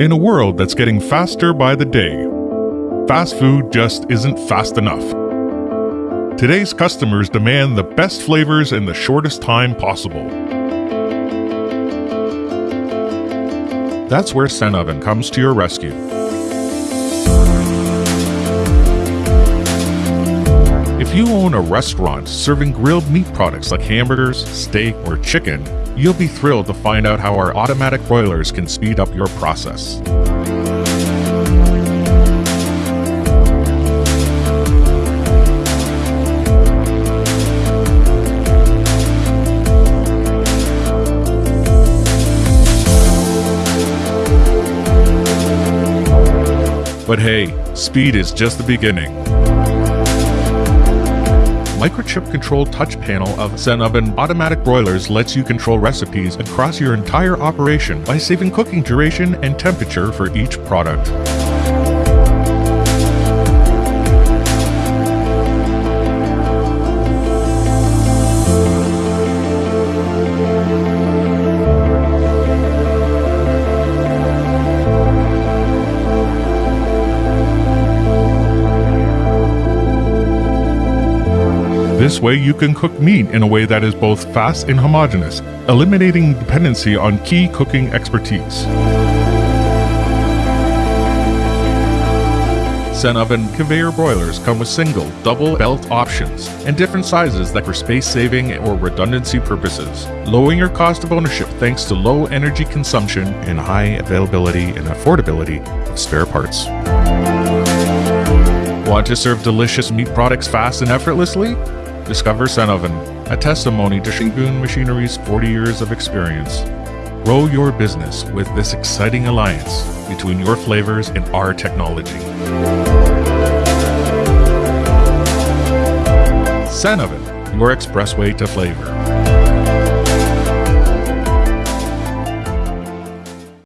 In a world that's getting faster by the day, fast food just isn't fast enough. Today's customers demand the best flavors in the shortest time possible. That's where Sen Oven comes to your rescue. If you own a restaurant serving grilled meat products like hamburgers, steak, or chicken, you'll be thrilled to find out how our automatic broilers can speed up your process. But hey, speed is just the beginning. Microchip controlled touch panel of Sen Oven automatic broilers lets you control recipes across your entire operation by saving cooking duration and temperature for each product. This way you can cook meat in a way that is both fast and homogeneous, eliminating dependency on key cooking expertise. Sen Oven conveyor broilers come with single, double belt options and different sizes that for space saving or redundancy purposes, lowering your cost of ownership thanks to low energy consumption and high availability and affordability of spare parts. Want to serve delicious meat products fast and effortlessly? Discover Sen Oven, a testimony to Shingun Machinery's 40 years of experience. Grow your business with this exciting alliance between your flavors and our technology. Sen Oven, your expressway to flavor.